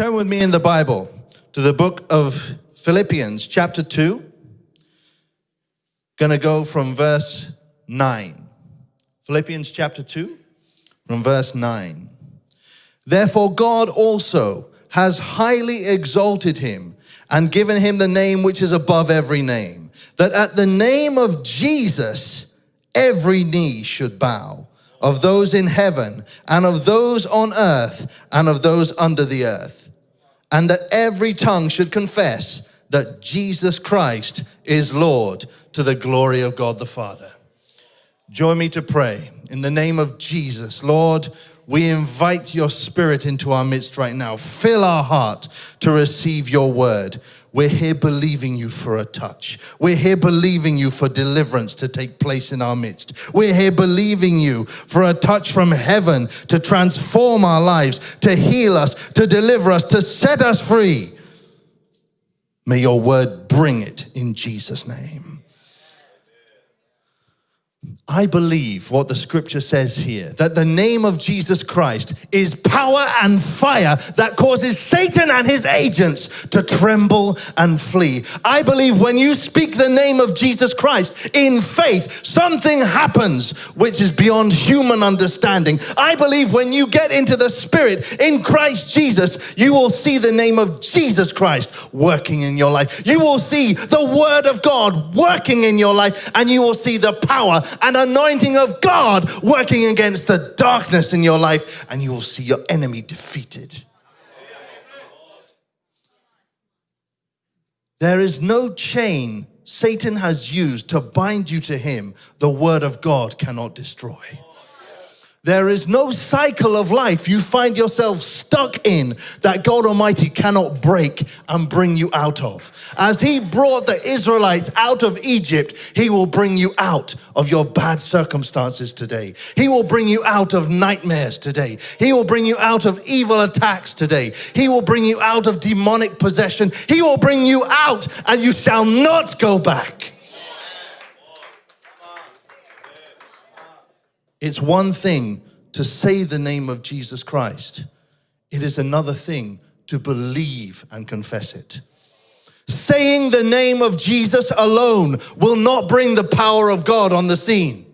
Turn with me in the Bible to the book of Philippians, chapter 2. Gonna go from verse 9. Philippians chapter 2, from verse 9. Therefore, God also has highly exalted him and given him the name which is above every name, that at the name of Jesus, every knee should bow of those in heaven and of those on earth and of those under the earth. And that every tongue should confess that Jesus Christ is Lord to the glory of God the Father. Join me to pray in the name of Jesus. Lord, we invite your spirit into our midst right now. Fill our heart to receive your word. We're here believing you for a touch. We're here believing you for deliverance to take place in our midst. We're here believing you for a touch from heaven to transform our lives, to heal us, to deliver us, to set us free. May your word bring it in Jesus' name. I believe what the scripture says here, that the name of Jesus Christ is power and fire that causes Satan and his agents to tremble and flee. I believe when you speak the name of Jesus Christ in faith, something happens which is beyond human understanding. I believe when you get into the spirit in Christ Jesus, you will see the name of Jesus Christ working in your life. You will see the word of God working in your life and you will see the power and anointing of God working against the darkness in your life, and you will see your enemy defeated. There is no chain Satan has used to bind you to him, the word of God cannot destroy. There is no cycle of life you find yourself stuck in that God Almighty cannot break and bring you out of. As He brought the Israelites out of Egypt, He will bring you out of your bad circumstances today. He will bring you out of nightmares today. He will bring you out of evil attacks today. He will bring you out of demonic possession. He will bring you out and you shall not go back. It's one thing to say the name of Jesus Christ. It is another thing to believe and confess it. Saying the name of Jesus alone will not bring the power of God on the scene.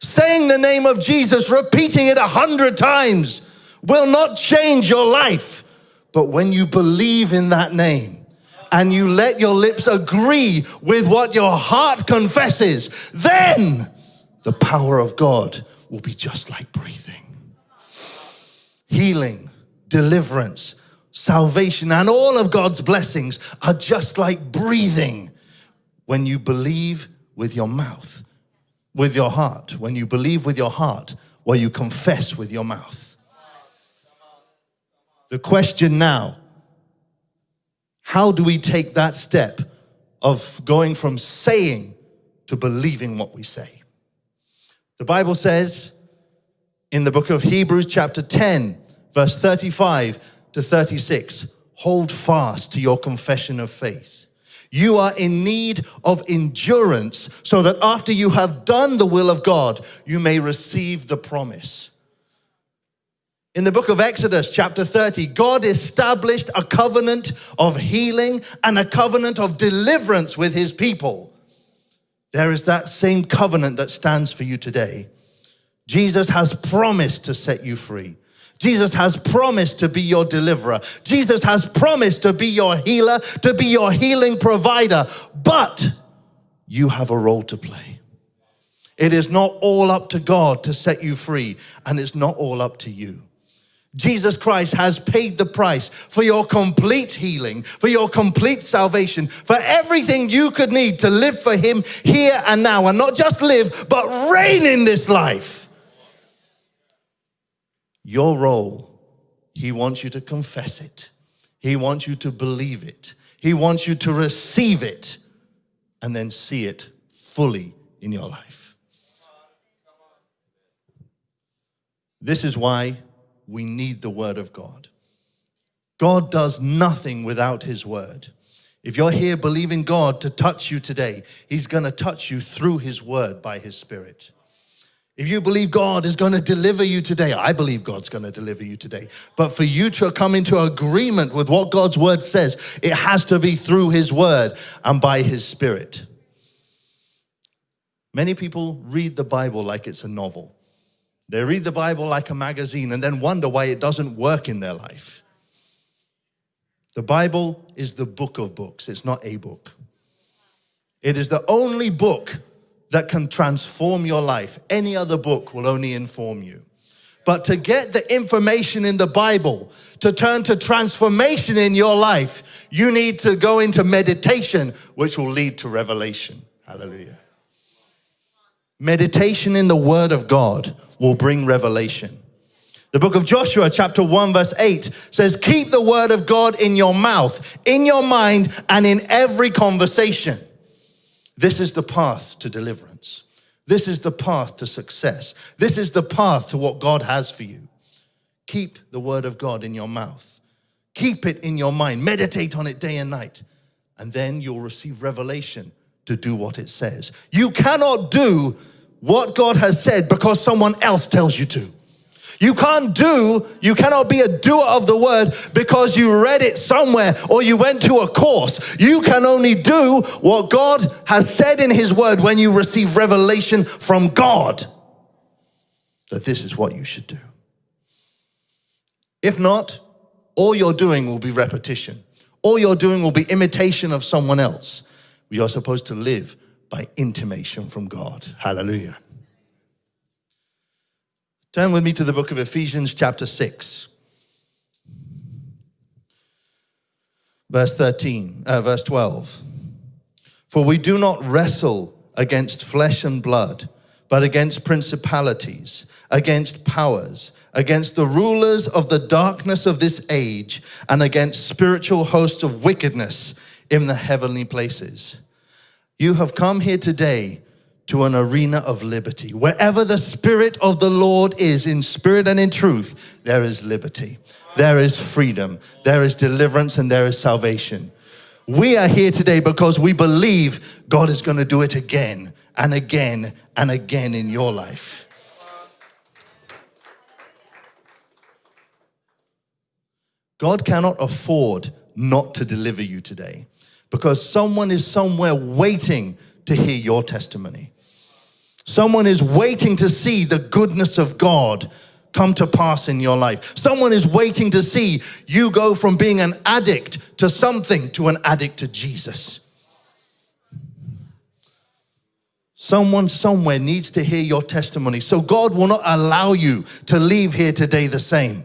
Saying the name of Jesus, repeating it a hundred times will not change your life. But when you believe in that name and you let your lips agree with what your heart confesses, then the power of God will be just like breathing. Healing, deliverance, salvation, and all of God's blessings are just like breathing when you believe with your mouth, with your heart, when you believe with your heart, or you confess with your mouth. The question now, how do we take that step of going from saying to believing what we say? The Bible says in the book of Hebrews chapter 10, verse 35 to 36, hold fast to your confession of faith. You are in need of endurance so that after you have done the will of God, you may receive the promise. In the book of Exodus, chapter 30, God established a covenant of healing and a covenant of deliverance with his people. There is that same covenant that stands for you today. Jesus has promised to set you free. Jesus has promised to be your deliverer. Jesus has promised to be your healer, to be your healing provider. But you have a role to play. It is not all up to God to set you free, and it's not all up to you. Jesus Christ has paid the price for your complete healing, for your complete salvation, for everything you could need to live for him here and now, and not just live, but reign in this life. Your role, he wants you to confess it. He wants you to believe it. He wants you to receive it and then see it fully in your life. This is why we need the word of God. God does nothing without his word. If you're here believing God to touch you today, he's going to touch you through his word by his spirit. If you believe God is going to deliver you today, I believe God's going to deliver you today. But for you to come into agreement with what God's word says, it has to be through his word and by his spirit. Many people read the Bible like it's a novel. They read the Bible like a magazine and then wonder why it doesn't work in their life. The Bible is the book of books, it's not a book. It is the only book that can transform your life. Any other book will only inform you. But to get the information in the Bible, to turn to transformation in your life, you need to go into meditation, which will lead to revelation. Hallelujah. Meditation in the Word of God will bring revelation. The book of Joshua, chapter 1, verse 8 says, Keep the Word of God in your mouth, in your mind, and in every conversation. This is the path to deliverance. This is the path to success. This is the path to what God has for you. Keep the Word of God in your mouth. Keep it in your mind. Meditate on it day and night. And then you'll receive revelation to do what it says. You cannot do what God has said because someone else tells you to. You can't do, you cannot be a doer of the word because you read it somewhere or you went to a course. You can only do what God has said in his word when you receive revelation from God that this is what you should do. If not, all you're doing will be repetition. All you're doing will be imitation of someone else. We are supposed to live by intimation from God. Hallelujah. Turn with me to the book of Ephesians, chapter 6, verse 13, uh, verse 12. For we do not wrestle against flesh and blood, but against principalities, against powers, against the rulers of the darkness of this age, and against spiritual hosts of wickedness in the heavenly places. You have come here today to an arena of liberty. Wherever the Spirit of the Lord is, in spirit and in truth, there is liberty, there is freedom, there is deliverance, and there is salvation. We are here today because we believe God is going to do it again and again and again in your life. God cannot afford not to deliver you today because someone is somewhere waiting to hear your testimony. Someone is waiting to see the goodness of God come to pass in your life. Someone is waiting to see you go from being an addict to something to an addict to Jesus. Someone somewhere needs to hear your testimony. So God will not allow you to leave here today the same.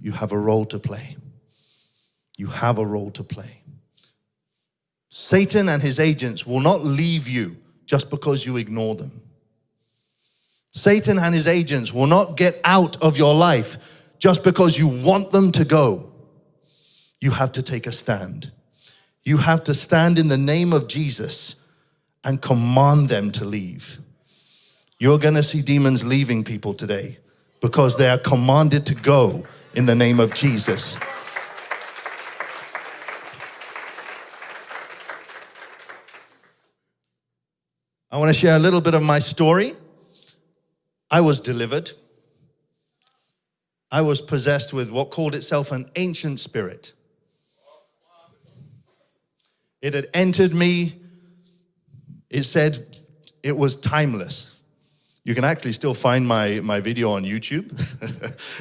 You have a role to play. You have a role to play. Satan and his agents will not leave you just because you ignore them. Satan and his agents will not get out of your life just because you want them to go. You have to take a stand. You have to stand in the name of Jesus and command them to leave. You're going to see demons leaving people today because they are commanded to go in the name of Jesus. I want to share a little bit of my story. I was delivered. I was possessed with what called itself an ancient spirit. It had entered me. It said it was timeless. You can actually still find my, my video on YouTube.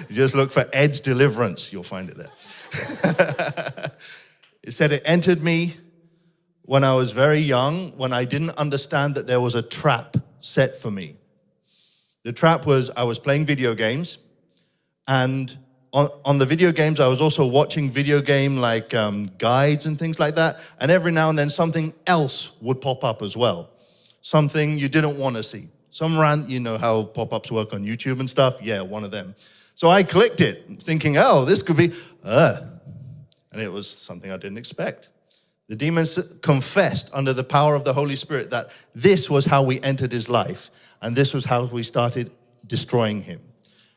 just look for Ed's Deliverance, you'll find it there. it said it entered me when I was very young, when I didn't understand that there was a trap set for me. The trap was I was playing video games and on, on the video games, I was also watching video game like um, guides and things like that. And every now and then something else would pop up as well. Something you didn't want to see. Some rant, you know how pop-ups work on YouTube and stuff? Yeah, one of them. So I clicked it thinking, oh, this could be, uh, and it was something I didn't expect. The demons confessed under the power of the Holy Spirit that this was how we entered his life and this was how we started destroying him.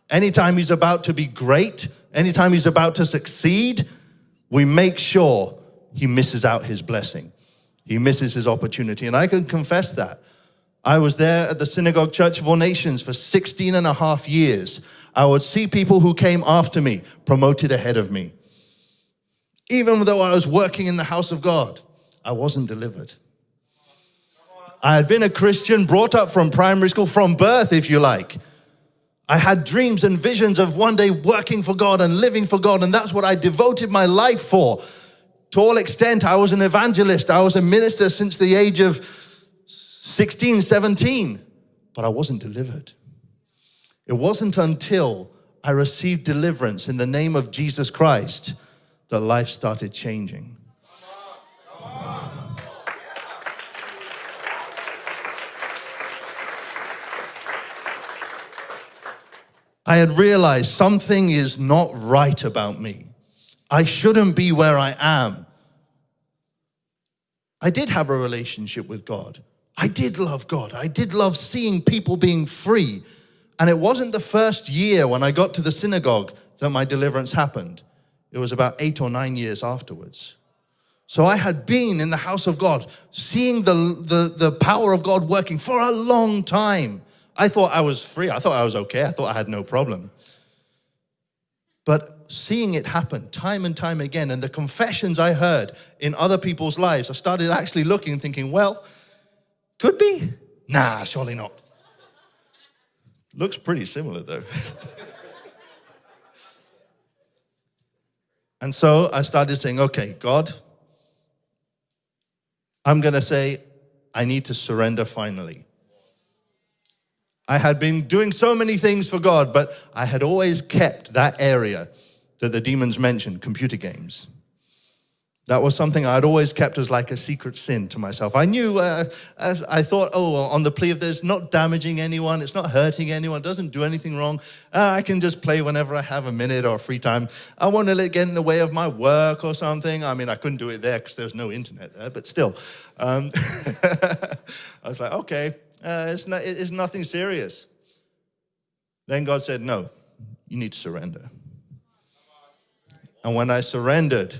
Anytime he's about to be great, anytime he's about to succeed, we make sure he misses out his blessing. He misses his opportunity. And I can confess that. I was there at the Synagogue Church of All Nations for 16 and a half years. I would see people who came after me promoted ahead of me. Even though I was working in the house of God, I wasn't delivered. I had been a Christian, brought up from primary school, from birth, if you like. I had dreams and visions of one day working for God and living for God, and that's what I devoted my life for. To all extent, I was an evangelist. I was a minister since the age of 16, 17, but I wasn't delivered. It wasn't until I received deliverance in the name of Jesus Christ that life started changing. I had realized something is not right about me. I shouldn't be where I am. I did have a relationship with God. I did love God. I did love seeing people being free. And it wasn't the first year when I got to the synagogue that my deliverance happened. It was about eight or nine years afterwards. So I had been in the house of God, seeing the, the, the power of God working for a long time. I thought I was free. I thought I was okay. I thought I had no problem. But seeing it happen time and time again, and the confessions I heard in other people's lives, I started actually looking and thinking, well, could be. Nah, surely not. Looks pretty similar though. and so I started saying, okay, God, I'm going to say, I need to surrender finally. I had been doing so many things for God, but I had always kept that area that the demons mentioned, computer games. That was something I'd always kept as like a secret sin to myself. I knew, uh, I thought, oh, on the plea of this, not damaging anyone, it's not hurting anyone, doesn't do anything wrong. Uh, I can just play whenever I have a minute or free time. I want to let it get in the way of my work or something. I mean, I couldn't do it there because there was no internet there, but still. Um, I was like, okay, uh, it's, not, it's nothing serious. Then God said, no, you need to surrender. And when I surrendered,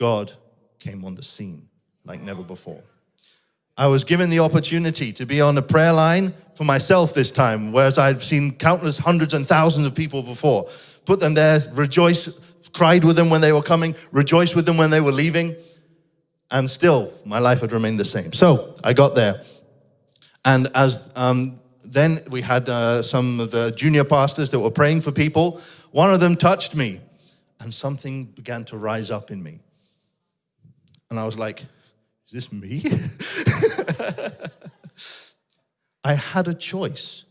God came on the scene like never before. I was given the opportunity to be on a prayer line for myself this time, whereas I'd seen countless hundreds and thousands of people before. Put them there, rejoice, cried with them when they were coming, rejoiced with them when they were leaving, and still my life had remained the same. So I got there. And as um, then we had uh, some of the junior pastors that were praying for people. One of them touched me and something began to rise up in me. And I was like, is this me? I had a choice.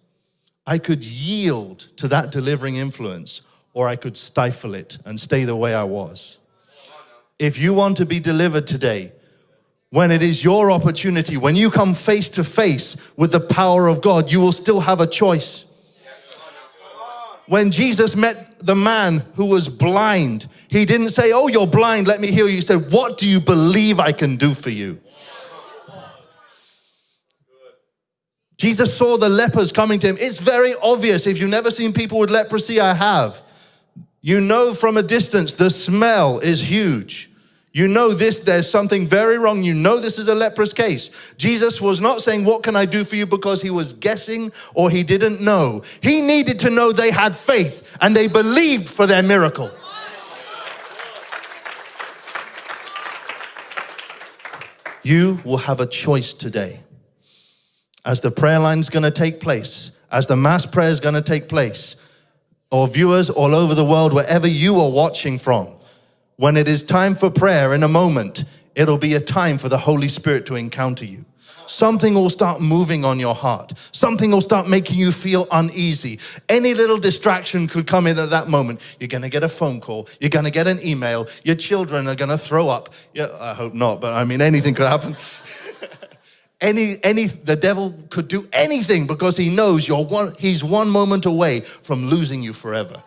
I could yield to that delivering influence or I could stifle it and stay the way I was. If you want to be delivered today, when it is your opportunity, when you come face to face with the power of God, you will still have a choice. When Jesus met the man who was blind, he didn't say, oh, you're blind, let me heal you. He said, what do you believe I can do for you? Jesus saw the lepers coming to him. It's very obvious. If you've never seen people with leprosy, I have. You know from a distance, the smell is huge. You know this, there's something very wrong. You know this is a leprous case. Jesus was not saying, what can I do for you? Because he was guessing or he didn't know. He needed to know they had faith and they believed for their miracle. You will have a choice today. As the prayer line is going to take place, as the mass prayer is going to take place, or viewers all over the world, wherever you are watching from, when it is time for prayer in a moment, it'll be a time for the Holy Spirit to encounter you. Something will start moving on your heart. Something will start making you feel uneasy. Any little distraction could come in at that moment. You're going to get a phone call. You're going to get an email. Your children are going to throw up. Yeah, I hope not, but I mean, anything could happen. any, any, the devil could do anything because he knows you're one, he's one moment away from losing you forever.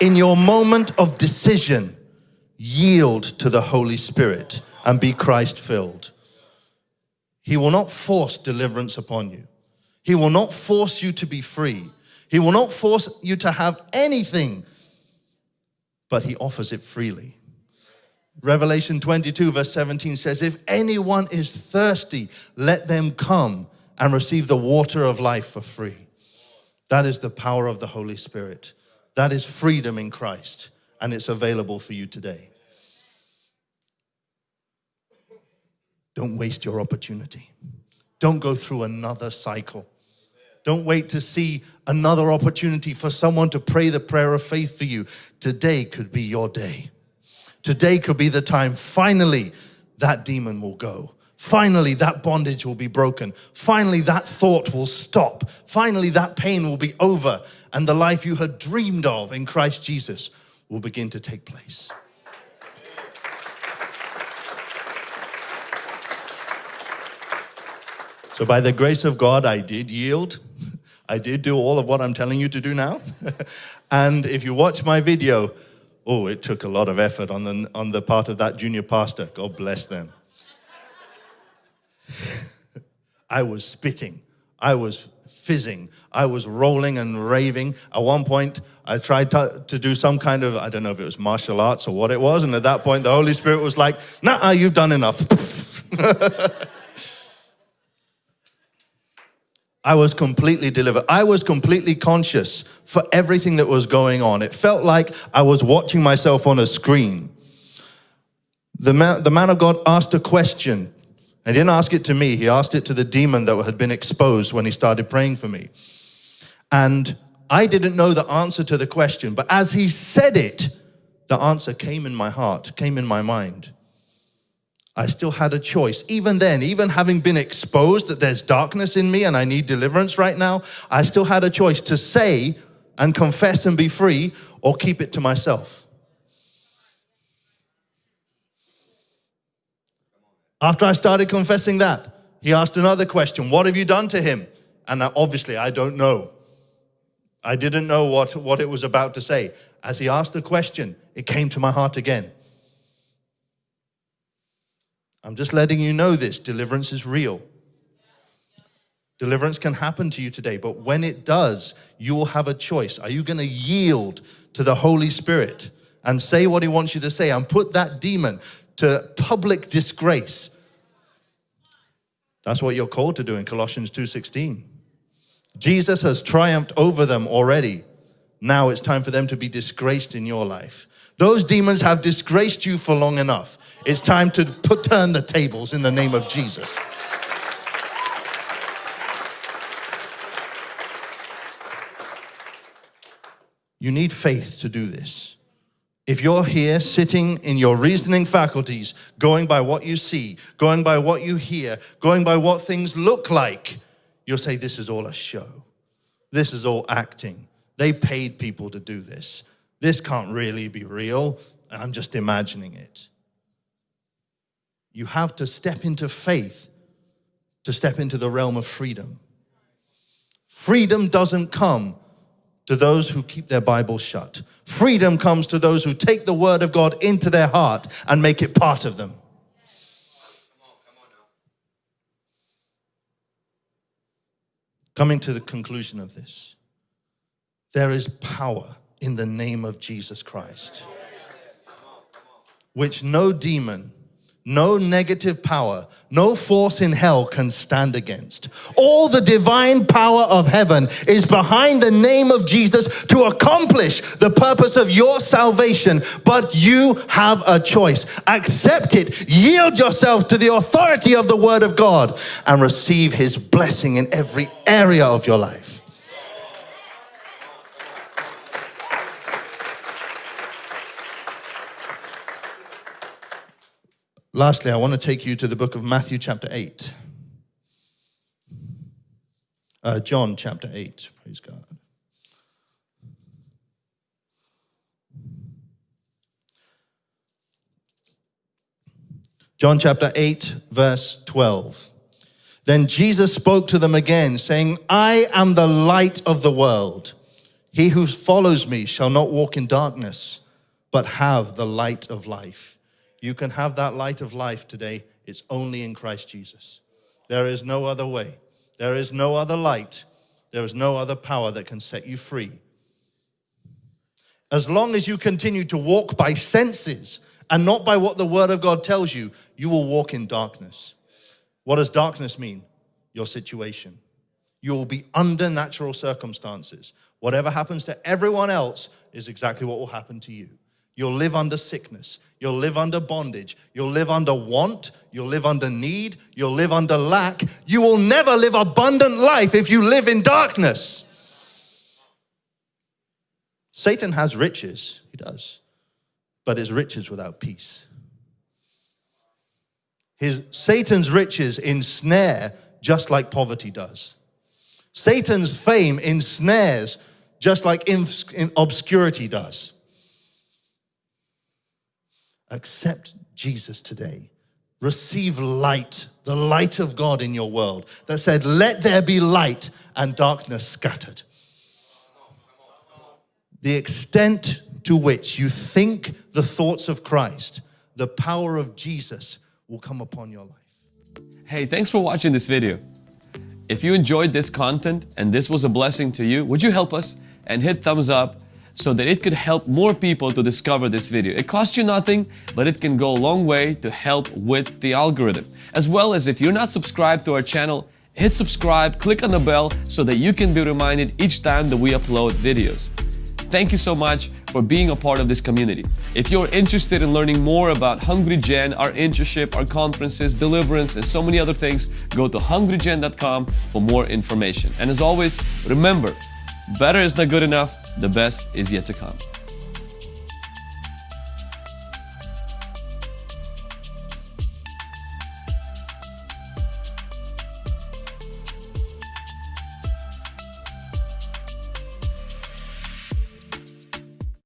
In your moment of decision, yield to the Holy Spirit and be Christ filled. He will not force deliverance upon you. He will not force you to be free. He will not force you to have anything, but he offers it freely. Revelation 22, verse 17 says, If anyone is thirsty, let them come and receive the water of life for free. That is the power of the Holy Spirit. That is freedom in Christ, and it's available for you today. Don't waste your opportunity. Don't go through another cycle. Don't wait to see another opportunity for someone to pray the prayer of faith for you. Today could be your day. Today could be the time. Finally, that demon will go. Finally, that bondage will be broken. Finally, that thought will stop. Finally, that pain will be over. And the life you had dreamed of in Christ Jesus will begin to take place. So, by the grace of God, I did yield. I did do all of what I'm telling you to do now. and if you watch my video, oh, it took a lot of effort on the, on the part of that junior pastor. God bless them. I was spitting. I was fizzing. I was rolling and raving. At one point, I tried to, to, do some kind of, I don't know if it was martial arts or what it was. And at that point, the Holy Spirit was like, nah, you've done enough. I was completely delivered. I was completely conscious for everything that was going on. It felt like I was watching myself on a screen. The man, the man of God asked a question. He didn't ask it to me. He asked it to the demon that had been exposed when he started praying for me. And I didn't know the answer to the question, but as he said it, the answer came in my heart, came in my mind. I still had a choice. Even then, even having been exposed that there's darkness in me and I need deliverance right now, I still had a choice to say and confess and be free or keep it to myself. After I started confessing that, he asked another question What have you done to him? And obviously, I don't know. I didn't know what, what it was about to say. As he asked the question, it came to my heart again. I'm just letting you know this deliverance is real. Deliverance can happen to you today, but when it does, you will have a choice. Are you going to yield to the Holy Spirit and say what He wants you to say and put that demon to public disgrace? That's what you're called to do in Colossians 2:16. Jesus has triumphed over them already. Now it's time for them to be disgraced in your life. Those demons have disgraced you for long enough. It's time to put, turn the tables in the name of Jesus. You need faith to do this. If you're here sitting in your reasoning faculties, going by what you see, going by what you hear, going by what things look like, you'll say, This is all a show. This is all acting. They paid people to do this. This can't really be real. I'm just imagining it. You have to step into faith to step into the realm of freedom. Freedom doesn't come to those who keep their Bible shut. Freedom comes to those who take the word of God into their heart and make it part of them. Coming to the conclusion of this, there is power in the name of Jesus Christ, which no demon, no negative power, no force in hell can stand against. All the divine power of heaven is behind the name of Jesus to accomplish the purpose of your salvation, but you have a choice. Accept it, yield yourself to the authority of the word of God, and receive his blessing in every area of your life. Lastly, I want to take you to the book of Matthew, chapter 8. Uh, John, chapter 8. Praise God. John chapter 8, verse 12. Then Jesus spoke to them again, saying, I am the light of the world. He who follows me shall not walk in darkness, but have the light of life. You can have that light of life today. It's only in Christ Jesus. There is no other way. There is no other light. There is no other power that can set you free. As long as you continue to walk by senses and not by what the word of God tells you, you will walk in darkness. What does darkness mean? Your situation. You will be under natural circumstances. Whatever happens to everyone else is exactly what will happen to you. You'll live under sickness. You'll live under bondage. You'll live under want. You'll live under need. You'll live under lack. You will never live abundant life if you live in darkness. Satan has riches, he does, but it's riches without peace. His, Satan's riches ensnare just like poverty does. Satan's fame ensnares just like obscurity does. Accept Jesus today. Receive light, the light of God in your world that said, Let there be light, and darkness scattered. The extent to which you think the thoughts of Christ, the power of Jesus will come upon your life. Hey, thanks for watching this video. If you enjoyed this content and this was a blessing to you, would you help us and hit thumbs up so that it could help more people to discover this video. It costs you nothing, but it can go a long way to help with the algorithm. As well as if you're not subscribed to our channel, hit subscribe, click on the bell so that you can be reminded each time that we upload videos. Thank you so much for being a part of this community. If you're interested in learning more about Hungry Gen, our internship, our conferences, deliverance, and so many other things, go to hungrygen.com for more information. And as always, remember, better is not good enough, the best is yet to come.